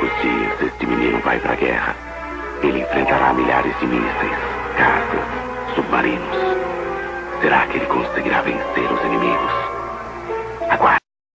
poucos dias, este menino vai para a guerra. Ele enfrentará milhares de mísseis, caças, submarinos. Será que ele conseguirá vencer os inimigos?